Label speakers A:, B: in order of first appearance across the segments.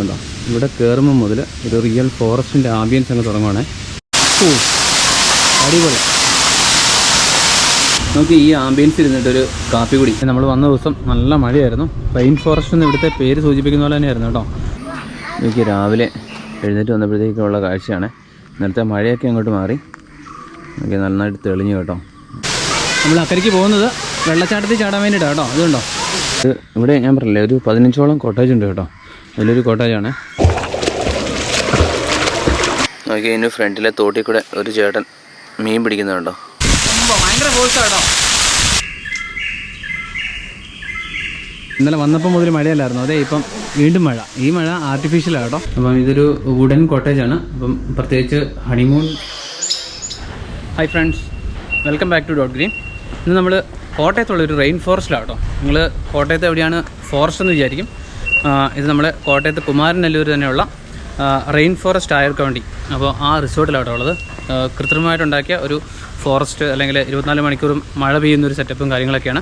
A: ഉണ്ടോ ഇവിടെ കയറുമ്പോൾ മുതൽ ഒരു റിയൽ ഫോറസ്റ്റിന്റെ ആംബിയൻസ് അങ്ങ് തുടങ്ങുവാണേ. അടിപൊളി. നമുക്ക് ഈ ആംബിയൻസ് ഇരുന്നിട്ടൊരു കാപ്പി കുടി. നമ്മൾ വന്ന ദിവസം നല്ല മഴയായിരുന്നു. റെയിൻ ഫോറസ്റ്റ് എന്ന് ഇവിടുത്തെ പേര് സൂചിപ്പിക്കുന്ന പോലെ തന്നെയായിരുന്നു കേട്ടോ. എനിക്ക് രാവിലെ എഴുന്നേറ്റ് വന്നപ്പോഴത്തേക്കുള്ള കാഴ്ചയാണ്. നേരത്തെ മഴയൊക്കെ അങ്ങോട്ട് മാറി. എനിക്ക് നന്നായിട്ട് തെളിഞ്ഞു കേട്ടോ. നമ്മൾ അക്കരയ്ക്ക് പോകുന്നത് വെള്ളച്ചാട്ടത്തിൽ ചാടാൻ വേണ്ടിയിട്ടാണ് കേട്ടോ. അതുകൊണ്ടോ? ഇവിടെ ഞാൻ പറഞ്ഞില്ലേ ഒരു പതിനഞ്ചോളം കോട്ടേജ് ഉണ്ട് കേട്ടോ. അതിലൊരു കോട്ടേജാണ് നോക്കി അതിന്റെ ഫ്രണ്ടിലെ തോട്ടിൽ കൂടെ ഒരു ചേട്ടൻ മീൻ പിടിക്കുന്നുണ്ടോ ഭയങ്കര ഇന്നലെ വന്നപ്പോൾ മുതൽ മഴയല്ലായിരുന്നു. അതെ ഇപ്പം വീണ്ടും മഴ. ഈ മഴ ആർട്ടിഫിഷ്യലാണ് കേട്ടോ. അപ്പം ഇതൊരു വുഡൻ കോട്ടേജാണ് അപ്പം പ്രത്യേകിച്ച് honeymoon hi friends welcome back to dot green ഇന്ന് നമ്മൾ കോട്ടയത്തുള്ള ഒരു റെയിൻ ഫോറസ്റ്റിലാണ് കേട്ടോ. നിങ്ങൾ കോട്ടയത്ത് എവിടെയാണ് ഫോറസ്റ്റ് എന്ന് വിചാരിക്കും. ഇത് നമ്മുടെ കോട്ടയത്ത് കുമാരനെല്ലൂർ തന്നെയുള്ള റെയിൻ ഫോറസ്റ്റ് ആയവർക്ക് വേണ്ടി. അപ്പോൾ ആ റിസോർട്ടിലാണ് ഉള്ളത്. കൃത്രിമമായിട്ടുണ്ടാക്കിയ ഒരു ഫോറസ്റ്റ് അല്ലെങ്കിൽ ഇരുപത്തിനാല് മണിക്കൂറും മഴ പെയ്യുന്ന ഒരു സെറ്റപ്പും കാര്യങ്ങളൊക്കെയാണ്.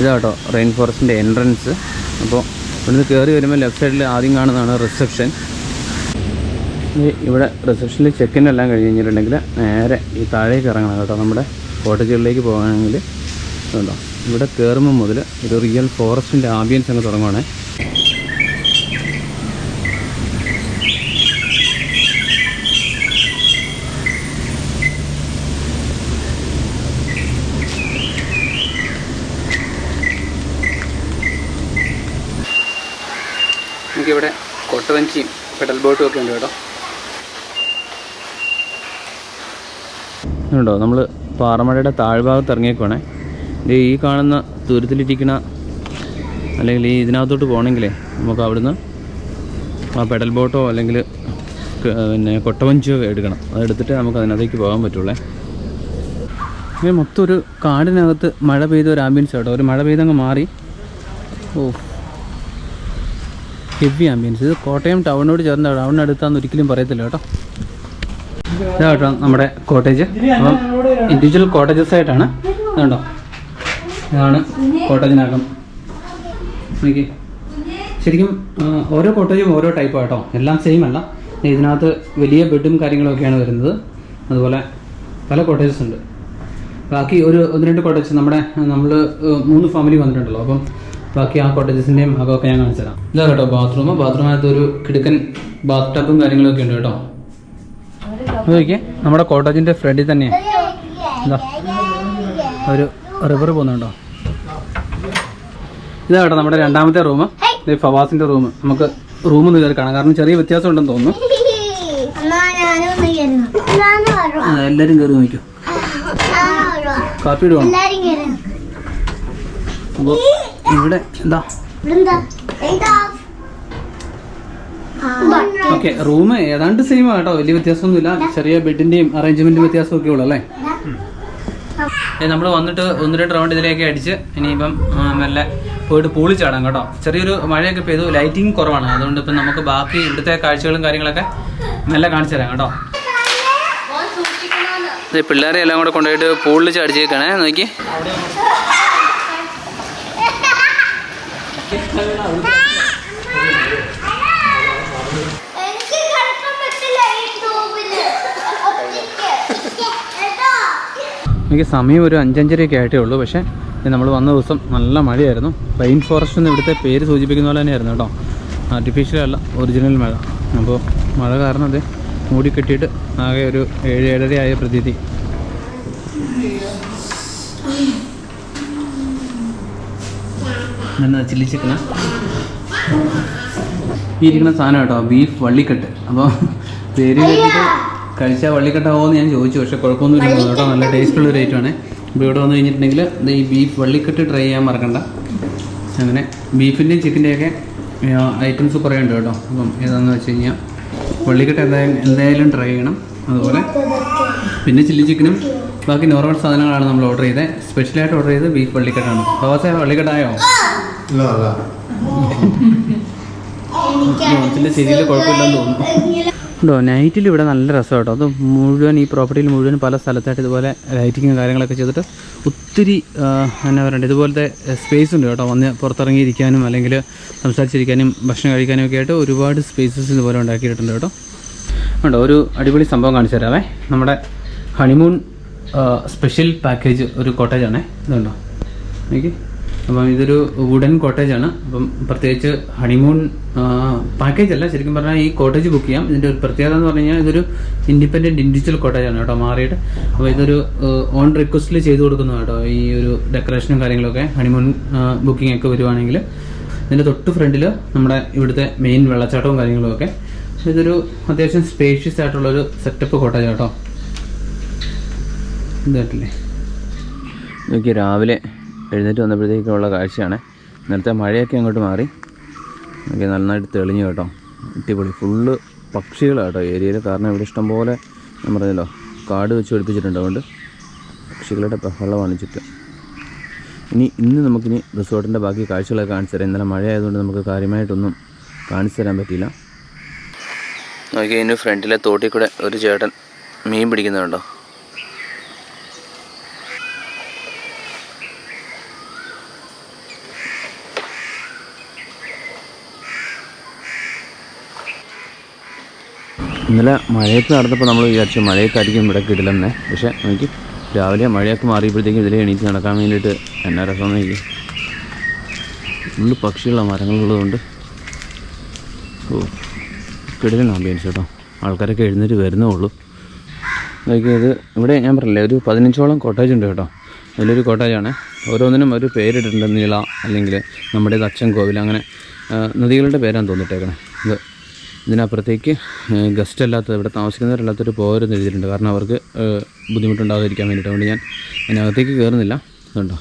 A: ഇതാട്ടോ റെയിൻ ഫോറസ്റ്റിന്റെ എൻട്രൻസ് അപ്പോൾ ഇവിടുന്ന് കയറി വരുമ്പോൾ ലെഫ്റ്റ് സൈഡിൽ ആദ്യം കാണുന്നതാണ് റിസപ്ഷൻ ഇവിടെ റിസപ്ഷനിൽ ചെക്കിൻ എല്ലാം കഴിഞ്ഞ് കഴിഞ്ഞിട്ടുണ്ടെങ്കിൽ നേരെ ഈ താഴേക്ക് ഇറങ്ങണം കേട്ടോ നമ്മുടെ കോട്ടേജുകളിലേക്ക് പോകണമെങ്കിൽ. ഉണ്ടോ? ഇവിടെ കയറുമ്പോൾ മുതൽ ഒരു റിയൽ ഫോറസ്റ്റിന്റെ ആംബിയൻസ് അങ്ങ് തുടങ്ങുവാണേ. നമുക്കിവിടെ കൊട്ടവഞ്ചിയും പെഡൽ ബോട്ടും ഒക്കെ ഉണ്ട് കേട്ടോ. ഉണ്ടോ? നമ്മൾ പാറമഴയുടെ താഴ്ഭാഗത്ത് ഇറങ്ങിയേക്കുവാണേ. ഈ കാണുന്ന ദൂരത്തിലിരിക്കുന്ന അല്ലെങ്കിൽ ഈ ഇതിനകത്തോട്ട് പോകണമെങ്കിലേ നമുക്ക് അവിടുന്ന് ആ പെഡൽ ബോട്ടോ അല്ലെങ്കിൽ പിന്നെ കൊട്ടവഞ്ചിയോ എടുക്കണം. അതെടുത്തിട്ട് നമുക്ക് അതിനകത്തേക്ക് പോകാൻ പറ്റുള്ളേ. ഇങ്ങനെ മൊത്തം ഒരു കാടിനകത്ത് മഴ പെയ്ത ഒരു ആംബിയൻസ് കേട്ടോ ഒരു മഴ പെയ്തങ്ങ് മാറി. ഓ. ഹെവി ആംബിയൻസ് ഇത് കോട്ടയം ടൗണിനോട് ചേർന്ന ടൗണിനടുത്താന്ന് ഒരിക്കലും പറയത്തില്ല കേട്ടോ. ഇതാ കേട്ടോ നമ്മുടെ കോട്ടേജ് അപ്പം ഇൻഡിവിജ്വൽ കോട്ടേജസ് ആയിട്ടാണ്. ഇതുണ്ടോ? ഇതാണ് കോട്ടേജിനകം. നോക്കി ശരിക്കും ഓരോ കോട്ടേജും ഓരോ ടൈപ്പ് കേട്ടോ എല്ലാം സെയിം അല്ല. ഇതിനകത്ത് വലിയ ബെഡും കാര്യങ്ങളൊക്കെയാണ് വരുന്നത്. അതുപോലെ പല കോട്ടേജസ് ഉണ്ട്. ബാക്കി ഒരു ഒന്ന് രണ്ട് കോട്ടേജസ് നമ്മുടെ നമ്മൾ മൂന്ന് ഫാമിലി വന്നിട്ടുണ്ടല്ലോ. അപ്പം ബാക്കി ആ കോട്ടേജസിന്റെയും അകമൊക്കെ ഞാൻ കാണിച്ചു തരാം. ഇതാ കേട്ടോ ബാത്റൂം ബാത്റൂമിനകത്ത് ഒരു കിടുക്കൻ ബാത്ത് ടബും കാര്യങ്ങളൊക്കെ ഉണ്ട് കേട്ടോ. നോക്കിയേ നമ്മുടെ കോട്ടേജിന്റെ ഫ്രണ്ടിൽ തന്നെയാണ് ഒരു റിവർ പോകുന്നുണ്ടോ? ഇതാ കേട്ടോ നമ്മുടെ രണ്ടാമത്തെ റൂം ഇത് റൂമ് റൂം നമുക്ക് റൂം ഒന്ന് കയറി കാണാം. കാരണം ചെറിയ വ്യത്യാസം ഉണ്ടെന്ന് തോന്നുന്നു എല്ലാരും എല്ലാവരും കയറി നോക്കൂ കാപ്പി ഇടുവാണോ ഇവിടെ എന്താ? ഓക്കെ റൂം ഏതാണ്ട് സെയിം കേട്ടോ. വലിയ വ്യത്യാസമൊന്നുമില്ല. ചെറിയ ബെഡിന്റെയും അറേഞ്ച്മെന്റും വ്യത്യാസമൊക്കെ ഉള്ളു അല്ലേ? നമ്മൾ വന്നിട്ട് ഒന്ന് രണ്ട് റൗണ്ട് ഇതിലേക്ക് അടിച്ച് ഇനിയിപ്പം നല്ല മെല്ലെ പോയിട്ട് പൂളി ചാടാം കേട്ടോ. ചെറിയൊരു മഴയൊക്കെ പെയ്തു ലൈറ്റിംഗ് കുറവാണ്. അതുകൊണ്ട് ഇപ്പം നമുക്ക് ബാക്കി ഇവിടുത്തെ കാഴ്ചകളും കാര്യങ്ങളൊക്കെ മെല്ലെ കാണിച്ചു തരാം കേട്ടോ. പിള്ളേരെ എല്ലാം കൂടെ കൊണ്ടുപോയിട്ട് പൂളിൽ ചാടിച്ചേക്കണേ നോക്കി
B: എനിക്ക് കിടക്കാൻ പറ്റില്ല ഈ ട്യൂബിൽ കേട്ടോ
A: എനിക്ക് സമയം ഒരു അഞ്ചഞ്ചരയൊക്കെ ആയിട്ടേ ഉള്ളൂ. പക്ഷേ നമ്മൾ വന്ന ദിവസം നല്ല മഴയായിരുന്നു. റെയിൻ ഫോറസ്റ്റ് എന്ന് ഇവിടുത്തെ പേര് സൂചിപ്പിക്കുന്ന പോലെ തന്നെയായിരുന്നു കേട്ടോ. ആർട്ടിഫിഷ്യൽ അല്ല ഒറിജിനൽ മഴ. അപ്പോൾ മഴ കാരണം അത് മൂടിക്കെട്ടിയിട്ട് ആകെ ഒരു ഏഴ് ഏഴര ആയ പ്രതീതി. ചില്ലി ചിക്കന ഈ ഇരിക്കുന്ന സാധനം കേട്ടോ ബീഫ് വള്ളിക്കെട്ട്. അപ്പോൾ പേര് കേട്ടിട്ട് കഴിച്ചാൽ വള്ളിക്കെട്ടാവോ എന്ന് ഞാൻ ചോദിച്ചു പക്ഷേ കുഴപ്പമൊന്നുമില്ല. കേട്ടോ നല്ല ടേസ്റ്റുള്ള ഒരു ഐറ്റമാണ് ഇപ്പോൾ ഇവിടെ വന്നു കഴിഞ്ഞിട്ടുണ്ടെങ്കിൽ ഈ ബീഫ് വള്ളിക്കെട്ട് ട്രൈ ചെയ്യാൻ മറക്കണ്ട. അങ്ങനെ ബീഫിന്റെയും ചിക്കന്റെയൊക്കെ ഐറ്റംസ് കുറേ ഉണ്ട് കേട്ടോ. അപ്പം ഏതാണെന്ന് വെച്ച് കഴിഞ്ഞാൽ വള്ളിക്കെട്ട് എന്തായാലും എന്തായാലും ട്രൈ ചെയ്യണം. അതുപോലെ പിന്നെ ചില്ലി ചിക്കനും ബാക്കി നോർമൽ സാധനങ്ങളാണ് നമ്മൾ ഓർഡർ ചെയ്തത് സ്പെഷ്യലായിട്ട് ഓർഡർ ചെയ്തത് ബീഫ് വള്ളിക്കെട്ടാണ്. ദോശ വള്ളിക്കെട്ടായോ? നോർത്തിന്റെ ശരിയിൽ കുഴപ്പമില്ലെന്ന് തോന്നുന്നു. ഉണ്ടോ? നൈറ്റിൽ ഇവിടെ നല്ല രസം കേട്ടോ അത് മുഴുവൻ ഈ പ്രോപ്പർട്ടിയിൽ മുഴുവൻ പല സ്ഥലത്തായിട്ട് ഇതുപോലെ ലൈറ്റിങ്ങും കാര്യങ്ങളൊക്കെ ചെയ്തിട്ട് ഒത്തിരി എന്നാ പറയണ്ട ഇതുപോലത്തെ സ്പേസ് ഉണ്ട് കേട്ടോ. വന്ന് പുറത്തിറങ്ങിയിരിക്കാനും അല്ലെങ്കിൽ സംസാരിച്ചിരിക്കാനും ഭക്ഷണം കഴിക്കാനും ഒക്കെ ആയിട്ട് ഒരുപാട് സ്പേസസ് ഇതുപോലെ ഉണ്ടാക്കിയിട്ടുണ്ട് കേട്ടോ. ഉണ്ടോ ഒരു അടിപൊളി സംഭവം കാണിച്ചു തരാമേ നമ്മുടെ ഹണിമൂൺ സ്പെഷ്യൽ പാക്കേജ് ഒരു കോട്ടേജാണേ ഇതുണ്ടോ? എനിക്ക് അപ്പം ഇതൊരു വുഡൻ ആണ്. അപ്പം പ്രത്യേകിച്ച് ഹണിമൂൺ പാക്കേജ് അല്ല. ശരിക്കും പറഞ്ഞാൽ ഈ കോട്ടേജ് ബുക്ക് ചെയ്യാം. ഇതിന്റെ ഒരു പ്രത്യേകത എന്ന് പറഞ്ഞു കഴിഞ്ഞാൽ ഇതൊരു ഇൻഡിപെൻഡന്റ് ഇൻഡിവിജ്വൽ ആണ് കേട്ടോ മാറിയിട്ട്. അപ്പോൾ ഇതൊരു ഓൺ റിക്വസ്റ്റിൽ ചെയ്തു കൊടുക്കുന്നു കേട്ടോ ഈ ഒരു ഡെക്കറേഷനും കാര്യങ്ങളൊക്കെ. ഹണിമൂൺ ബുക്കിംഗ് ഒക്കെ വരുവാണെങ്കിൽ. ഇതിന്റെ തൊട്ട് ഫ്രണ്ടിൽ നമ്മുടെ ഇവിടുത്തെ മെയിൻ വെള്ളച്ചാട്ടവും കാര്യങ്ങളും ഒക്കെ. ഇതൊരു അത്യാവശ്യം സ്പേഷ്യസ് ആയിട്ടുള്ളൊരു സെറ്റപ്പ് കോട്ടേജ് കേട്ടോ. ഇതായിട്ടില്ലേ? നോക്കി രാവിലെ എഴുന്നേറ്റ് വന്നപ്പോഴത്തേക്കുള്ള കാഴ്ചയാണ്. നേരത്തെ മഴയൊക്കെ അങ്ങോട്ട് മാറി. ഒക്കെ നന്നായിട്ട് തെളിഞ്ഞു കേട്ടോ. അടിപൊളി. ഫുള്ള് പക്ഷികളാണ് കേട്ടോ ഏരിയയിൽ കാരണം ഇവിടെ ഇഷ്ടംപോലെ ഞാൻ പറഞ്ഞല്ലോ കാട് വെച്ച് പിടിപ്പിച്ചിട്ടുണ്ട് അതുകൊണ്ട് പക്ഷികളുടെ ബഹളമാണ് ചുറ്റും. ഇനി ഇന്ന് നമുക്കിനി റിസോർട്ടിന്റെ ബാക്കി കാഴ്ചകളൊക്കെ കാണിച്ചു തരാം. ഇന്നലെ മഴ ആയതുകൊണ്ട് നമുക്ക് കാര്യമായിട്ടൊന്നും കാണിച്ചു തരാൻ പറ്റിയില്ല. നോക്കി ഇതിന് ഫ്രണ്ടിലെ തോട്ടിൽ കൂടെ ഒരു ചേട്ടൻ മീൻ പിടിക്കുന്നുണ്ടോ? ഇന്നലെ മഴയത്ത് നടന്നപ്പോൾ നമ്മൾ വിചാരിച്ചു മഴയത്തായിരിക്കും ഇവിടെ കിടിലെന്നേ. പക്ഷേ എനിക്ക് രാവിലെ മഴയൊക്കെ മാറിയപ്പോഴത്തേക്കും ഇതിലെ എണീറ്റ് നടക്കാൻ വേണ്ടിയിട്ട് എന്നാ രസം എനിക്ക് ഫുള്ള് പക്ഷിയുള്ള മരങ്ങളുള്ളതുകൊണ്ട്. ഓ കിടിലൻ ആംബിയൻസ് കേട്ടോ. ആൾക്കാരൊക്കെ എഴുന്നേറ്റ് വരുന്നേ ഉള്ളൂ. ഇത് ഇവിടെ ഞാൻ പറഞ്ഞില്ലേ ഒരു പതിനഞ്ചോളം കോട്ടേജ് ഉണ്ട് കേട്ടോ. അതിലൊരു കോട്ടേജാണ് ഓരോന്നിനും ഒരു പേരിട്ടിട്ടുണ്ട് നീള അല്ലെങ്കിൽ നമ്മുടേത് അച്ഛൻ കോവിൽ അങ്ങനെ നദികളുടെ പേരാണ് തോന്നിട്ടേക്കണേ. ഇത് ഇതിനപ്പുറത്തേക്ക് ഗസ്റ്റ് അല്ലാത്ത ഇവിടെ താമസിക്കുന്നവരല്ലാത്തൊരു പോരെന്ന് എഴുതിയിട്ടുണ്ട്. കാരണം അവർക്ക് ബുദ്ധിമുട്ടുണ്ടാകാതിരിക്കാൻ വേണ്ടിയിട്ട്. അതുകൊണ്ട് ഞാൻ അതിനകത്തേക്ക് കയറുന്നില്ല അതുണ്ടോ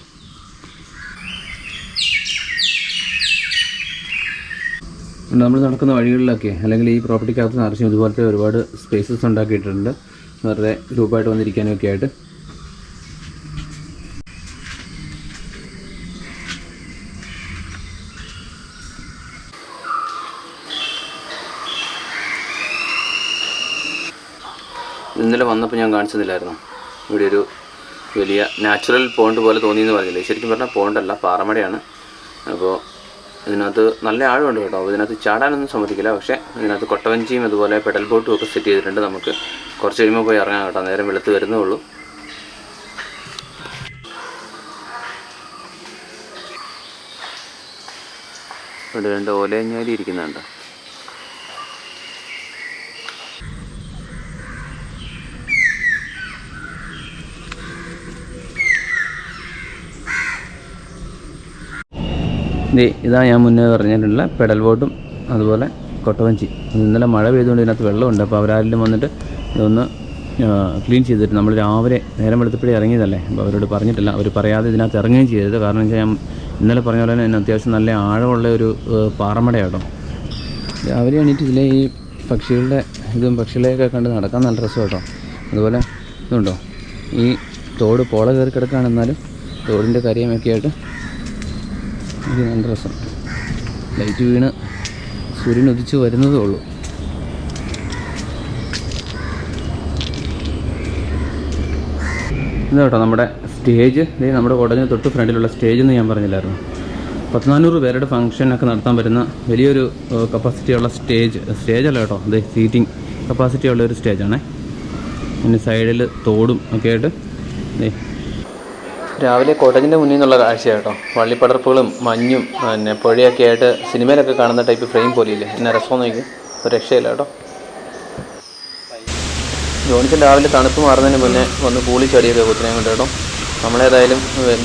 A: നമ്മൾ നടക്കുന്ന വഴികളിലൊക്കെ അല്ലെങ്കിൽ ഈ പ്രോപ്പർട്ടിക്കകത്ത് നിറച്ചും ഇതുപോലത്തെ ഒരുപാട് സ്പേസസ് ഉണ്ടാക്കിയിട്ടുണ്ട്. വെറുതെ ഗ്രൂപ്പായിട്ട് വന്നിരിക്കാനൊക്കെ ആയിട്ട് ഇന്നലെ വന്നപ്പോൾ ഞാൻ കാണിച്ചതില്ലായിരുന്നു. ഇവിടെ ഒരു വലിയ നാച്ചുറൽ പോണ്ട് പോലെ തോന്നിയെന്ന് പറഞ്ഞില്ലേ? ശരിക്കും പറഞ്ഞാൽ പോണ്ടല്ല പാറമടയാണ്. അപ്പോൾ ഇതിനകത്ത് നല്ല ആഴമുണ്ട് കേട്ടോ. ഇതിനകത്ത് ചാടാനൊന്നും സമ്മതിക്കില്ല. പക്ഷേ ഇതിനകത്ത് കൊട്ടവഞ്ചിയും അതുപോലെ പെഡൽ ബോട്ടും ഒക്കെ സെറ്റ് ചെയ്തിട്ടുണ്ട്. നമുക്ക് കുറച്ച് കഴിയുമ്പോൾ പോയി ഇറങ്ങാം കേട്ടോ. നേരം വെളുത്ത് വരുന്നേ ഉള്ളൂ. ഇവിടെ രണ്ട് ഓലയഞ്ഞാലി ഇരിക്കുന്നുണ്ട്. ഇതാ ഞാൻ മുന്നേ പറഞ്ഞിട്ടുള്ള പെഡൽ ബോട്ടും അതുപോലെ കൊട്ടവഞ്ചി. ഇന്നലെ മഴ പെയ്തുകൊണ്ട് ഇതിനകത്ത് വെള്ളമുണ്ട്. അപ്പോൾ അവരാരെങ്കിലും വന്നിട്ട് ഇതൊന്ന് ക്ലീൻ ചെയ്തിട്ട് നമ്മൾ രാവിലെ നേരം വെളുത്തപ്പോഴേ ഇറങ്ങിയതല്ലേ? അപ്പോൾ അവരോട് പറഞ്ഞിട്ടില്ല. അവർ പറയാതെ ഇതിനകത്ത് ഇറങ്ങുകയും ചെയ്തത്. കാരണം വെച്ചാൽ ഞാൻ ഇന്നലെ പറഞ്ഞ പോലെ തന്നെ അത്യാവശ്യം നല്ല ആഴമുള്ള ഒരു പാറമടയാട്ടോ രാവിലെ എണീറ്റ് ഇതിലെ ഈ പക്ഷികളുടെ ഇതും പക്ഷികളെയൊക്കെ കണ്ട് നടക്കാൻ നല്ല രസം കേട്ടോ. അതുപോലെ ഇതുണ്ടോ? ഈ തോട് പോള കയറി കിടക്കുകയാണെന്നാലും തോടിന്റെ കരിയമൊക്കെ ആയിട്ട് ഇത് നല്ല രസം ലൈറ്റ് വീണ് സൂര്യൻ ഉദിച്ച് വരുന്നതേ ഉള്ളൂ. ഇത് കേട്ടോ നമ്മുടെ സ്റ്റേജ്. ഇതേ നമ്മുടെ കോട്ടയത്തിന് തൊട്ട് ഫ്രണ്ടിലുള്ള സ്റ്റേജ് എന്ന് ഞാൻ പറഞ്ഞില്ലായിരുന്നു. പത്തിനാനൂറ് പേരുടെ ഫംഗ്ഷനൊക്കെ നടത്താൻ പറ്റുന്ന വലിയൊരു കപ്പാസിറ്റിയുള്ള സ്റ്റേജ്. സ്റ്റേജ് അല്ല കേട്ടോ അതെ സീറ്റിംഗ് കപ്പാസിറ്റി ഉള്ള ഒരു സ്റ്റേജാണേ. പിന്നെ സൈഡിൽ തോടും ഒക്കെ ആയിട്ട് രാവിലെ കോട്ടേജിന്റെ മുന്നിൽ നിന്നുള്ള കാഴ്ച കേട്ടോ. വള്ളിപ്പടർപ്പുകളും മഞ്ഞും പിന്നെ പുഴയൊക്കെ ആയിട്ട് സിനിമയിലൊക്കെ കാണുന്ന ടൈപ്പ് ഫ്രെയിം പോലെയില്ലേ? എന്നെ രസം നോക്കി ഒരു രക്ഷയില്ല കേട്ടോ. ജോണിച്ചൻ രാവിലെ തണുപ്പ് മാറുന്നതിന് മുന്നേ വന്ന് കൂളി ചടിയൊക്കെ കുത്തിനെ കൊണ്ട് കേട്ടോ. നമ്മളേതായാലും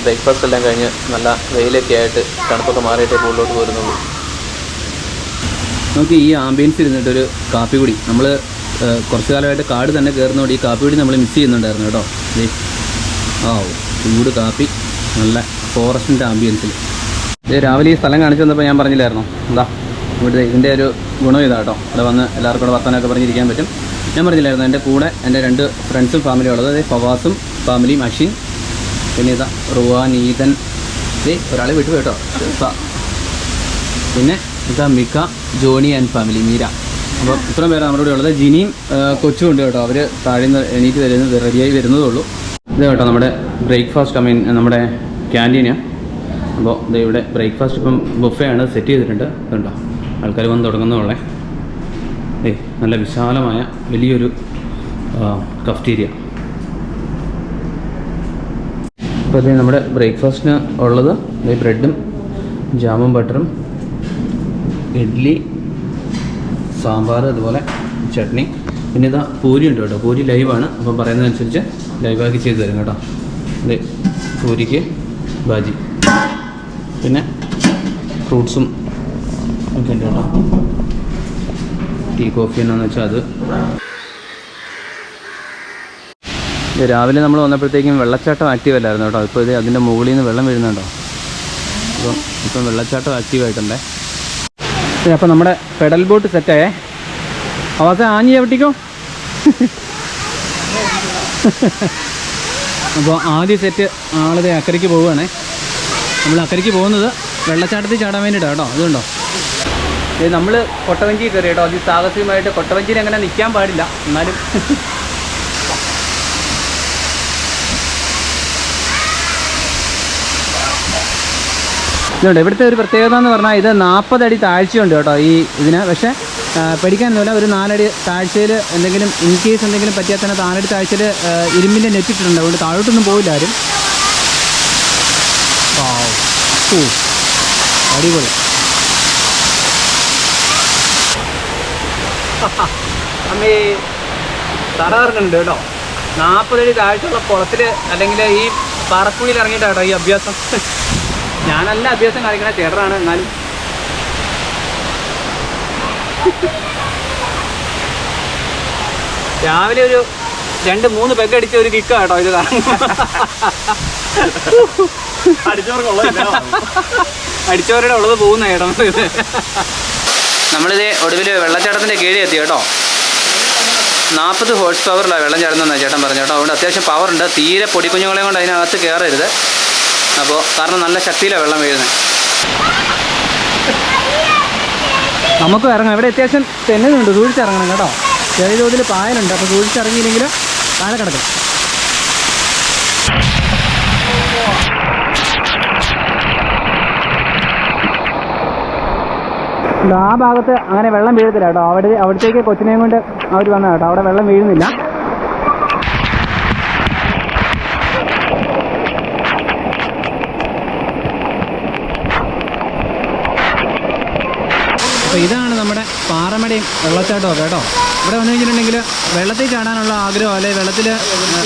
A: ബ്രേക്ക്ഫാസ്റ്റ് എല്ലാം കഴിഞ്ഞ് നല്ല വെയിലൊക്കെ ആയിട്ട് തണുപ്പൊക്കെ മാറിയിട്ട് കൂടുതലോട്ട് പോരുന്നുള്ളൂ. നമുക്ക് ഈ ആംബിയൻസ് ഇരുന്നിട്ടൊരു കാപ്പി കുടി. നമ്മൾ കുറച്ച് കാലമായിട്ട് കാട് തന്നെ കയറുന്നതുകൊണ്ട് ഈ കാപ്പി കുടി നമ്മൾ മിസ് ചെയ്യുന്നുണ്ടായിരുന്നു കേട്ടോ. ആ ചൂട് കാപ്പി നല്ല ഫോറസ്റ്റിന്റെ ആംബിയൻസിൽ ഇത് രാവിലെ ഈ സ്ഥലം കാണിച്ചു തന്നപ്പോൾ ഞാൻ പറഞ്ഞില്ലായിരുന്നു? എന്താ? ഇവിടെ ഇതിന്റെ ഒരു ഗുണം ഇതാ കേട്ടോ ഇവിടെ വന്ന് എല്ലാവർക്കും കൂടെ വർത്തമാനമൊക്കെ പറഞ്ഞിരിക്കാൻ പറ്റും. ഞാൻ പറഞ്ഞില്ലായിരുന്നു? എന്റെ കൂടെ എന്റെ രണ്ട് ഫ്രണ്ട്സും ഫാമിലിയും ഉള്ളത്. അതായത് ഫവാസും ഫാമിലിയും അഷിൻ. പിന്നെ ഇതാ ദേ ഒരാളെ വിട്ടു കേട്ടോ പിന്നെ ഇതാ മിക്ക ജോണി ആൻഡ് ഫാമിലി മീര. അപ്പോൾ ഇത്രയും പേരാണ് നമ്മുടെ ഇവിടെ ഉള്ളത്. ജിനിയും കൊച്ചും ഉണ്ട് കേട്ടോ അവർ താഴെ നിന്ന് എണീറ്റ് വരുന്നത് റെഡിയായി വരുന്നതേ ഉള്ളൂ. ഇത് കേട്ടോ നമ്മുടെ ബ്രേക്ക്ഫാസ്റ്റ് ഐ മീൻ നമ്മുടെ ക്യാന്റീന് അപ്പോൾ ഇത് ഇവിടെ ബ്രേക്ക്ഫാസ്റ്റ് ഇപ്പം ബുഫേ ആണ് സെറ്റ് ചെയ്തിട്ടുണ്ട്. ഇതുണ്ടോ ആൾക്കാർ വന്ന് തുടങ്ങുന്നതുള്ളേ ഏയ് നല്ല വിശാലമായ വലിയൊരു കഫ്റ്റീരിയ അപ്പോൾ ഇത് നമ്മുടെ ബ്രേക്ക്ഫാസ്റ്റിന് ഉള്ളത് ഈ ബ്രെഡും ജാമും ബട്ടറും ഇഡ്ഡലി സാമ്പാർ അതുപോലെ ചട്നി. പിന്നെ ഇതാ പൂരി ഉണ്ട് കേട്ടോ. പൂരി ലൈവാണ് അപ്പം പറയുന്നതനുസരിച്ച് ലൈവാക്കി ചെയ്തു തരും കേട്ടോ. ഇത് പൂരിക്ക് ബാജി പിന്നെ ഫ്രൂട്ട്സും ഒക്കെ ഉണ്ട് കേട്ടോ. ടീ കോഫി എന്നാന്ന് വെച്ചാൽ അത്. രാവിലെ നമ്മൾ വന്നപ്പോഴത്തേക്കും വെള്ളച്ചാട്ടം ആക്റ്റീവ് അല്ലായിരുന്നു കേട്ടോ. ഇപ്പോൾ ഇത് അതിന്റെ മുകളിൽ നിന്ന് വെള്ളം വീഴുന്നുണ്ടോ അപ്പം ഇപ്പം വെള്ളച്ചാട്ടം ആക്റ്റീവ് ആയിട്ടുണ്ടേ. അപ്പോൾ നമ്മുടെ പെഡൽ ബോട്ട് സെറ്റായേ അവസ ആഞ്ഞി ചവിട്ടിക്കോ? അപ്പോൾ ആദ്യ സെറ്റ് ആളത് അക്കരയ്ക്ക് പോവുകയാണേ. നമ്മൾ അക്കരയ്ക്ക് പോകുന്നത് വെള്ളച്ചാട്ടത്തിൽ ചാടാൻ വേണ്ടിയിട്ടാണ് കേട്ടോ. അതുകൊണ്ടോ? നമ്മൾ കൊട്ടവഞ്ചി കയറി കേട്ടോ. അതിസാഹസികമായിട്ട് കൊട്ടവഞ്ചിയിൽ അങ്ങനെ നിൽക്കാൻ പാടില്ല. എന്നാലും ഇതുണ്ട്. ഇവിടുത്തെ ഒരു പ്രത്യേകത എന്ന് പറഞ്ഞാൽ ഇത് നാൽപ്പതടി അടി താഴ്ചയുണ്ട് കേട്ടോ ഈ ഇതിന്. പക്ഷേ പേടിക്കാനൊന്നുമില്ല ഒരു നാലടി താഴ്ചയിൽ എന്തെങ്കിലും ഇൻ കേസ് എന്തെങ്കിലും പറ്റിയാൽ തന്നെ നാലടി താഴ്ചയിൽ ഇരുമ്പിന്റെ നെറ്റിട്ടുണ്ട് അതുകൊണ്ട് താഴോട്ടൊന്നും പോയില്ല ആരും. അടിപൊളി. അമ്മേ തറകറങ്ങുന്നുണ്ട് കേട്ടോ. നാൽപ്പതടി താഴ്ചയുള്ള കുളത്തിൽ അല്ലെങ്കിൽ ഈ പാറക്കുഴിയിൽ ഇറങ്ങിയിട്ടാട്ടോ ഈ അഭ്യാസം. ഞാനല്ല അഭ്യാസം കാണിക്കണ ചേട്ടനാണ് എന്നാലും. രാവിലെ ഒരു രണ്ട് മൂന്ന് പെഗ് അടിച്ച ഒരു കിക്ക കേട്ടോ ഇത് അടിച്ചവരുടെ ഉള്ളത് പോകുന്ന ചേട്ടൻ. നമ്മളിത് ഒടുവിൽ വെള്ളച്ചാട്ടത്തിന്റെ കീഴിൽ എത്തി കേട്ടോ. നാൽപ്പത് ഹോഴ്സ് പവറിലാണ് വെള്ളം ചേട്ടൻ പറഞ്ഞു കേട്ടോ. അതുകൊണ്ട് അത്യാവശ്യം പവറുണ്ട് തീരെ പൊടിക്കുഞ്ഞുങ്ങളെയും കൊണ്ട് അതിനകത്ത് കയറരുത് അപ്പോൾ കാരണം നല്ല ശക്തിയിലാണ് വെള്ളം വീഴുന്നത് നമുക്ക് ഇറങ്ങാം. ഇവിടെ അത്യാവശ്യം തെന്നുന്നുണ്ട് സൂക്ഷിച്ചിറങ്ങണം കേട്ടോ. ചെറിയ തോതിൽ പായലുണ്ട്. അപ്പോൾ സൂക്ഷിച്ചിറങ്ങിയില്ലെങ്കിൽ താഴെ കിടക്കും. ആ ഭാഗത്ത് അങ്ങനെ വെള്ളം വീഴത്തില്ല കേട്ടോ. അവിടെ അവിടത്തേക്ക് കൊച്ചിനെയും കൊണ്ട് അവർ വന്ന കേട്ടോ. അവിടെ വെള്ളം വീഴുന്നില്ല അപ്പോൾ ഇതാണ് നമ്മുടെ പാറമടയും വെള്ളച്ചാട്ടമൊക്കെ കേട്ടോ. ഇവിടെ വന്നു കഴിഞ്ഞിട്ടുണ്ടെങ്കിൽ വെള്ളത്തിൽ ചാടാനുള്ള ആഗ്രഹം അല്ലെങ്കിൽ വെള്ളത്തിൽ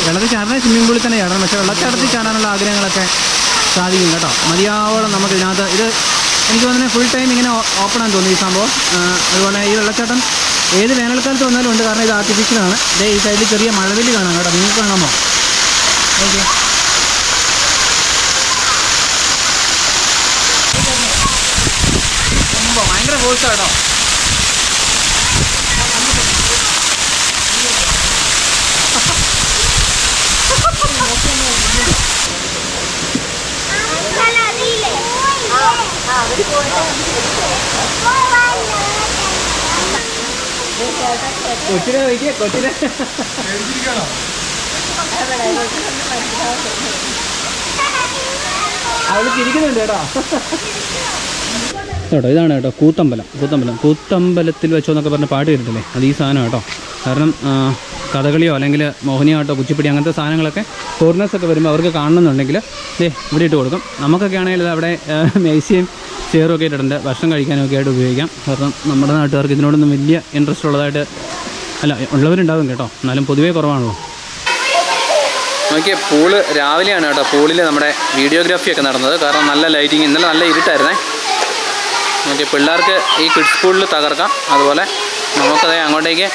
A: വെള്ളത്തിൽ ചാടാൻ സ്വിമ്മിംഗ് പൂളിൽ തന്നെ ചാടണം പക്ഷേ വെള്ളച്ചാട്ടത്തിൽ ചാടാനുള്ള ആഗ്രഹങ്ങളൊക്കെ സാധിക്കും കേട്ടോ. മതിയാവോളം നമുക്ക് ഇതിനകത്ത് ഇത് എനിക്ക് തോന്നുന്നത് ഫുൾ ടൈം ഇങ്ങനെ ഓപ്പൺ ആണെന്ന് തോന്നുന്നു ഈ സംഭവം. അതുപോലെ ഈ വെള്ളച്ചാട്ടം ഏത് വേനൽക്കാലത്ത് വന്നാലും ഉണ്ട്. കാരണം ഇത് ആർട്ടിഫിഷ്യലാണ് ഇതേ ഈ സൈഡിൽ ചെറിയ മഴവിൽ കാണാം കേട്ടോ. നിങ്ങൾക്ക് കാണാമോ? ഓക്കെ. ഭയങ്കര ഫോഴ്സാണ് കേട്ടോ കൊച്ചിനെ നോക്കിയ കൊച്ചിനെ. അവൾ ചിരിക്കുന്നുണ്ട് കേട്ടോ. ഇതാണ് കേട്ടോ കൂത്തമ്പലം കൂത്തമ്പലം. കൂത്തമ്പലത്തിൽ വെച്ചോ എന്നൊക്കെ പറഞ്ഞ പാട്ട് കേട്ടിട്ടില്ലേ? അത് ഈ സാധനം കേട്ടോ. കാരണം കഥകളിയോ അല്ലെങ്കിൽ മോഹിനിയാട്ടോ കുച്ചിപ്പിടി അങ്ങനത്തെ സാധനങ്ങളൊക്കെ ഫോറിനേഴ്സൊക്കെ വരുമ്പോൾ അവർക്ക് കാണണമെന്നുണ്ടെങ്കിൽ ദേ ഇവിടെ ഇട്ട് കൊടുക്കും. നമുക്കൊക്കെ ആണെങ്കിൽ അവിടെ മേശയും ചെയറും ഒക്കെ ഇട്ടിട്ടുണ്ട്. ഭക്ഷണം കഴിക്കാനൊക്കെ ആയിട്ട് ഉപയോഗിക്കാം. കാരണം നമ്മുടെ നാട്ടുകാർക്ക് ഇതിനോടൊന്നും വലിയ ഇൻട്രസ്റ്റ് ഉള്ളതായിട്ട് അല്ല ഉള്ളവരുണ്ടാവും കേട്ടോ. എന്നാലും പൊതുവേ കുറവാണല്ലോ. നോക്കിയ പൂൾ രാവിലെയാണ് കേട്ടോ. പൂളിൽ നമ്മുടെ വീഡിയോഗ്രാഫി ഒക്കെ നടന്നത്. കാരണം നല്ല ലൈറ്റിങ് ഇന്നലെ നല്ല ഇരുട്ടായിരുന്നേ. നോക്കിയ പിള്ളേർക്ക് ഈ കിഡ്സ് പൂളിൽ തകർക്കാം. അതുപോലെ നമുക്കത് അങ്ങോട്ടേക്ക്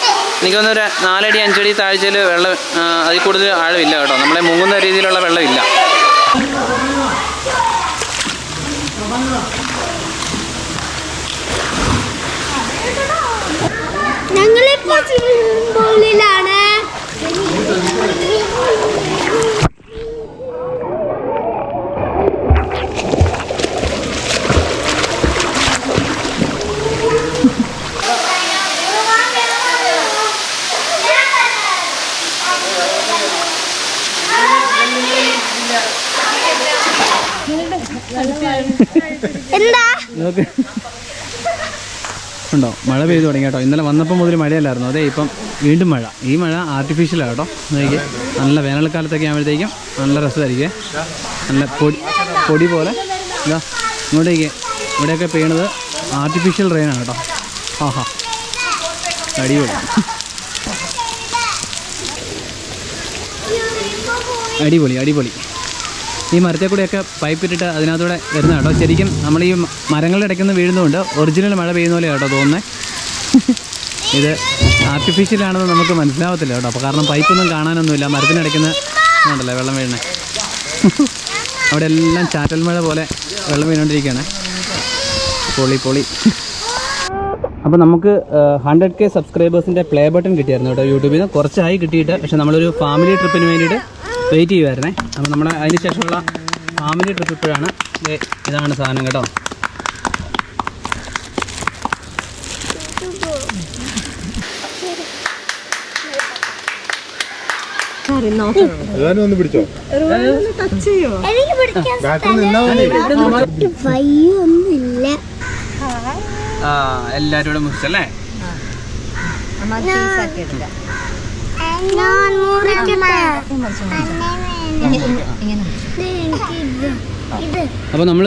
A: എനിക്ക് തോന്നുന്നു ഒരു നാലടി അഞ്ചടി താഴ്ചയിൽ വെള്ളം അതിൽ കൂടുതൽ ആഴമില്ല കേട്ടോ. നമ്മളെ മുങ്ങുന്ന രീതിയിലുള്ള വെള്ളമില്ല.
B: ഞങ്ങളിപ്പോ സ്വിമ്മിംഗ്
A: മഴ പെയ്തു തുടങ്ങി കേട്ടോ. ഇന്നലെ വന്നപ്പോൾ മുതൽ മഴയല്ലായിരുന്നു. അതെ ഇപ്പം വീണ്ടും മഴ. ഈ മഴ ആർട്ടിഫിഷ്യലാണ് കേട്ടോ. നോക്കി നല്ല വേനൽക്കാലത്തൊക്കെ ആകുമ്പോഴത്തേക്കും നല്ല രസമായിരിക്കും. നല്ല പൊടി പൊടി പോലെ. ഇതാ ഇങ്ങോട്ടേക്ക്. ഇവിടെയൊക്കെ പെയ്യണത് ആർട്ടിഫിഷ്യൽ റെയിനാണ് കേട്ടോ. ആഹാ. അടിപൊളി. അടിപൊളി അടിപൊളി. ഈ മരത്തെ കൂടെയൊക്കെ പൈപ്പ് ഇട്ടിട്ട് അതിനകത്തൂടെ വരുന്ന കേട്ടോ. ശരിക്കും നമ്മൾ ഈ മരങ്ങളുടെ ഇടയ്ക്ക് വീഴുന്നതുകൊണ്ട് ഒറിജിനൽ മഴ പെയ്യുന്ന പോലെ കേട്ടോ തോന്നുന്നത് ഇത് ആർട്ടിഫിഷ്യൽ ആണെന്ന് നമുക്ക് മനസ്സിലാവത്തില്ല കേട്ടോ. അപ്പോൾ കാരണം പൈപ്പൊന്നും കാണാനൊന്നുമില്ല. മരത്തിനടയ്ക്കുന്ന ഉണ്ടല്ലേ വെള്ളം വീഴണേ അവിടെ എല്ലാം ചാറ്റൽ മഴ പോലെ വെള്ളം വീണുകൊണ്ടിരിക്കുകയാണ് പൊളി പൊളി. അപ്പോൾ നമുക്ക് ഹൺഡ്രഡ് കെ സബ്സ്ക്രൈബേഴ്സിന്റെ പ്ലേ ബട്ടൺ കിട്ടിയായിരുന്നു കേട്ടോ യൂട്യൂബിൽ നിന്ന്. കുറച്ചായി കിട്ടിയിട്ട് പക്ഷേ നമ്മളൊരു ഫാമിലി ട്രിപ്പിന് വേണ്ടിയിട്ട് വെയിറ്റ് ചെയ്യുമായിരുന്നേ അപ്പോൾ നമ്മുടെ അതിന് ശേഷമുള്ള ഫാമിലി ട്രിപ്പ് ഇപ്പോഴാണ്. ഇതാണ് സാധനം കേട്ടോ.
C: പിടിച്ചോ
A: കൂടെ മുറിച്ചല്ലേ അപ്പൊ നമ്മൾ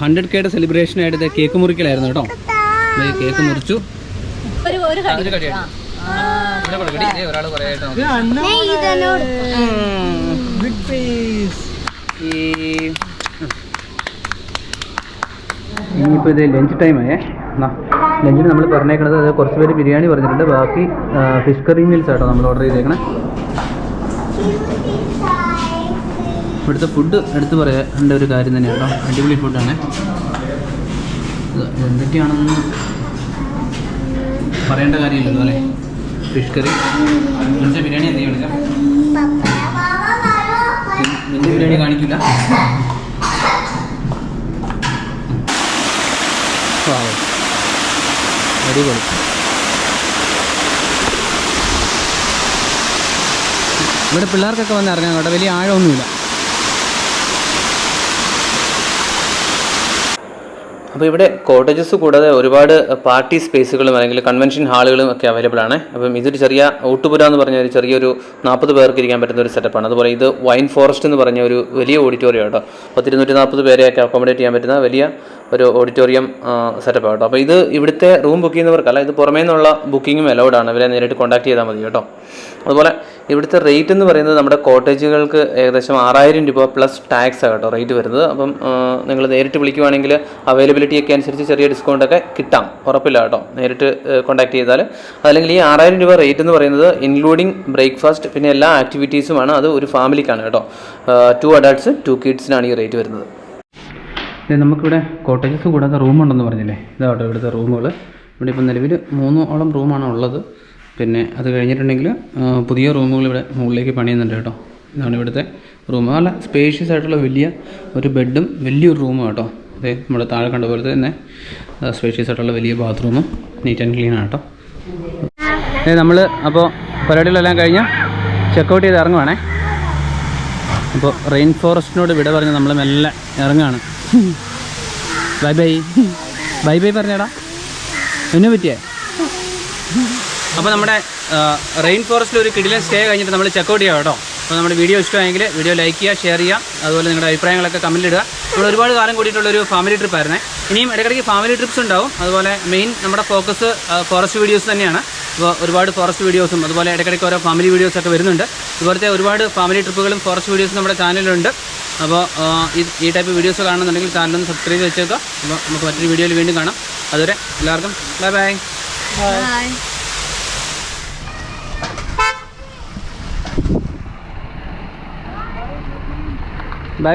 A: ഹൺഡ്രഡ് കെയുടെ സെലിബ്രേഷൻ ആയിട്ട് കേക്ക് മുറിക്കലായിരുന്നു കേട്ടോ. കേക്ക് മുറിച്ചു. ഒരു കടി ഇനിയിപ്പോൾ ഇത് ലഞ്ച് ടൈം ആയേ. എന്നാ ലഞ്ചിന് നമ്മൾ പറഞ്ഞേക്കണത് അത് കുറച്ച് പേര് ബിരിയാണി പറഞ്ഞിട്ടുണ്ട്. ബാക്കി ഫിഷ് കറി മീൽസ് ആട്ടോ നമ്മൾ ഓർഡർ ചെയ്തേക്കണേ. ഇവിടുത്തെ ഫുഡ് എടുത്ത് പറയേണ്ട ഒരു കാര്യം തന്നെയാണ് കേട്ടോ അടിപൊളി ഫുഡാണ് എന്തൊക്കെയാണെന്ന് പറയേണ്ട കാര്യമില്ലല്ലോ അല്ലേ ഫിഷ് കറി നിന്റെ ബിരിയാണി എന്തെങ്കിലും നിന്റെ ബിരിയാണി കാണിക്കില്ല. അടിപൊളി. ഇവിടെ പിള്ളേർക്കൊക്കെ വന്ന് ഇറങ്ങാം കേട്ടോ വലിയ ആഴമൊന്നുമില്ല. അപ്പോൾ ഇവിടെ കോട്ടേജസ് കൂടാതെ ഒരുപാട് പാർട്ടി സ്പേസുകളും അല്ലെങ്കിൽ കൺവെൻഷൻ ഹാളുകളും ഒക്കെ അവൈലബിൾ ആണ്. അപ്പം ഇതൊരു ചെറിയ ഊട്ടുപുര എന്ന് പറഞ്ഞ ഒരു ചെറിയൊരു നാൽപ്പത് പേർക്ക് ഇരിക്കാൻ പറ്റുന്ന ഒരു സെറ്റപ്പാണ് അതുപോലെ ഇത് വൈൻ ഫോറസ്റ്റ് എന്ന് പറഞ്ഞ ഒരു വലിയ ഓഡിറ്റോറിയം കേട്ടോ. പത്തിരുന്നൂറ്റി നാൽപ്പത് പേരെയൊക്കെ അക്കോമഡേറ്റ് ചെയ്യാൻ പറ്റുന്ന വലിയ ഒരു ഓഡിറ്റോറിയം സെറ്റപ്പ് കേട്ടോ. അപ്പോൾ ഇത് ഇവിടുത്തെ റൂം ബുക്ക് ചെയ്യുന്നവർക്കല്ല ഇത് പുറമേ നിന്നുള്ള ബുക്കിങ്ങും അലൗഡ് ആണ്. ഇവരെ നേരിട്ട് കോൺടാക്ട് ചെയ്താൽ മതി കേട്ടോ. അതുപോലെ ഇവിടുത്തെ റേറ്റ് എന്ന് പറയുന്നത് നമ്മുടെ കോട്ടേജുകൾക്ക് ഏകദേശം ആറായിരം രൂപ പ്ലസ് ടാക്സ് കേട്ടോ റേറ്റ് വരുന്നത്. അപ്പം നിങ്ങൾ നേരിട്ട് വിളിക്കുവാണെങ്കിൽ അവൈലബിലിറ്റി ഒക്കെ അനുസരിച്ച് ചെറിയ ഡിസ്കൗണ്ടൊക്കെ കിട്ടാം. ഉറപ്പില്ല കേട്ടോ. നേരിട്ട് കോൺടാക്ട് ചെയ്താൽ. അല്ലെങ്കിൽ ഈ ആറായിരം രൂപ റേറ്റ് എന്ന് പറയുന്നത് ഇൻക്ലൂഡിങ് ബ്രേക്ക്ഫാസ്റ്റ് പിന്നെ എല്ലാ ആക്ടിവിറ്റീസുമാണ് അത് ഒരു ഫാമിലിക്കാണ് കേട്ടോ. ടു അഡൾട്ട്സ് ടു കിഡ്സിനാണ് ഈ റേറ്റ് വരുന്നത്. നമുക്കിവിടെ കോട്ടേജസ് കൂടാതെ റൂമുണ്ടെന്ന് പറഞ്ഞില്ലേ? ഇതാട്ടോ ഇവിടുത്തെ റൂമുകൾ ഇവിടെ ഇപ്പം നിലവിൽ മൂന്നോളം റൂമാണ് ഉള്ളത്. പിന്നെ അത് കഴിഞ്ഞിട്ടുണ്ടെങ്കിൽ പുതിയ റൂമുകൾ ഇവിടെ മുകളിലേക്ക് പണിയുന്നുണ്ട് കേട്ടോ. ഇതാണ് ഇവിടുത്തെ റൂം. നല്ല സ്പേഷ്യസ് ആയിട്ടുള്ള വലിയ ഒരു ബെഡും വലിയൊരു റൂമും കേട്ടോ. അതെ നമ്മുടെ താഴെ കണ്ട പോലെ തന്നെ സ്പേഷ്യസ് ആയിട്ടുള്ള വലിയ ബാത്റൂമും നീറ്റ് ആൻഡ് ക്ലീൻ ആണ് കേട്ടോ. അതെ നമ്മൾ അപ്പോൾ പരിപാടികളെല്ലാം കഴിഞ്ഞ് ചെക്കൗട്ട് ചെയ്ത് ഇറങ്ങുവാണേ. അപ്പോൾ റെയിൻ ഫോറസ്റ്റിനോട് വിട പറഞ്ഞ് നമ്മൾ മെല്ലെ ഇറങ്ങുകയാണ് ബൈ ബൈ ബൈ ബൈ പറഞ്ഞേടാ. എന്നെ പറ്റിയേ? അപ്പോൾ നമ്മുടെ റെയിൻ ഫോറസ്റ്റിൽ ഒരു കിടിലൻ സ്റ്റേ കഴിഞ്ഞിട്ട് നമ്മൾ ചെക്കൗട്ട് ചെയ്യാം കേട്ടോ. അപ്പോൾ നമ്മുടെ വീഡിയോ ഇഷ്ടമായെങ്കിൽ വീഡിയോ ലൈക്ക് ചെയ്യുക ഷെയർ ചെയ്യുക അതുപോലെ നിങ്ങളുടെ അഭിപ്രായങ്ങളൊക്കെ കമന്റ് ഇടുക. നമ്മൾ ഒരുപാട് കാലം കൂടിയിട്ടുള്ളൊരു ഫാമിലി ട്രിപ്പ് ആയിരുന്നേ. ഇനിയും ഇടയ്ക്കിടയ്ക്ക് ഫാമിലി ട്രിപ്സ് ഉണ്ടാവും. അതുപോലെ മെയിൻ നമ്മുടെ ഫോക്കസ് ഫോറസ്റ്റ് വീഡിയോസ് തന്നെയാണ്. അപ്പോൾ ഒരുപാട് ഫോറസ്റ്റ് വീഡിയോസും അതുപോലെ ഇടയ്ക്കിടയ്ക്ക് ഓരോ ഫാമിലി വീഡിയോസ് ഒക്കെ വരുന്നുണ്ട്. ഇതുപോലത്തെ ഒരുപാട് ഫാമിലി ട്രിപ്പുകളും ഫോറസ്റ്റ് വീഡിയോസും നമ്മുടെ ചാനലിലുണ്ട് അപ്പോൾ ഈ- ഈ ടൈപ്പ് വീഡിയോസ് കാണുന്നുണ്ടെങ്കിൽ ചാനലൊന്ന് സബ്സ്ക്രൈബ് ചെയ്ത് വെച്ചേക്കുക. അപ്പോൾ നമുക്ക് മറ്റൊരു വീഡിയോയിൽ വീണ്ടും കാണാം. അതുവരെ എല്ലാവർക്കും ബൈ ബൈ ബൈ ബൈ